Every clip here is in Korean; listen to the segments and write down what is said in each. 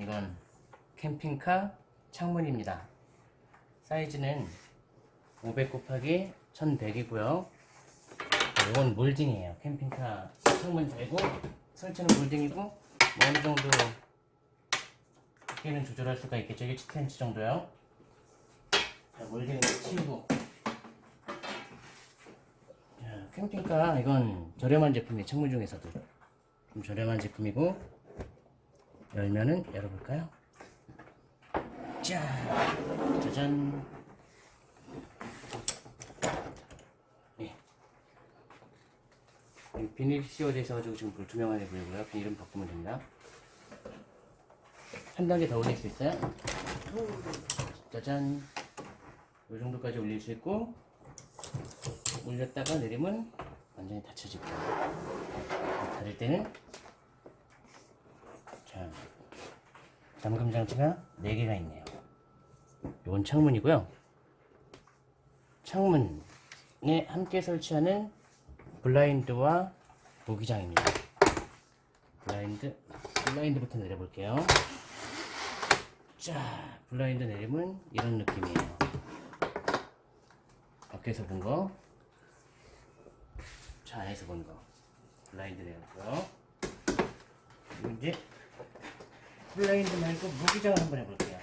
이건 캠핑카 창문입니다. 사이즈는 500 곱하기 1100이고요. 이건 몰딩이에요. 캠핑카 창문 되고 설치는 몰딩이고 뭐 어느 정도 두께는 조절할 수가 있겠죠. 1cm 정도요. 자, 몰딩은 치우고 자, 캠핑카 이건 저렴한 제품이에요. 창문 중에서도 좀 저렴한 제품이고 열면은 열어볼까요? 자, 짜잔. 예. 이 비닐 씌워져 있어가지고 지금 불투명하게 보이고요. 비닐은 바꾸면 됩니다. 한 단계 더 올릴 수 있어요. 짜잔. 이 정도까지 올릴 수 있고 올렸다가 내리면 완전히 닫혀지고 닫을 때는 자 잠금 장치가 4개가 있네요. 이건 창문이고요. 창문에 함께 설치하는 블라인드와 모기장입니다. 블라인드, 블라인드부터 내려볼게요. 자, 블라인드 내리면 이런 느낌이에요. 밖에서 본 거, 차 안에서 본 거. 블라인드 내렸고요. 이제 블라인드 말고 무기장을 한번 해볼게요.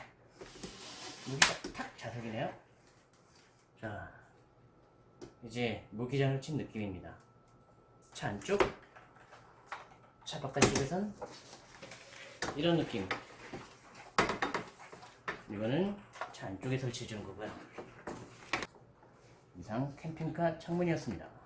무기장 탁 자석이네요. 자, 이제 무기장을 친 느낌입니다. 차 안쪽, 차 바깥쪽에선 이런 느낌. 이거는 차 안쪽에 설치해 주는 거고요. 이상 캠핑카 창문이었습니다.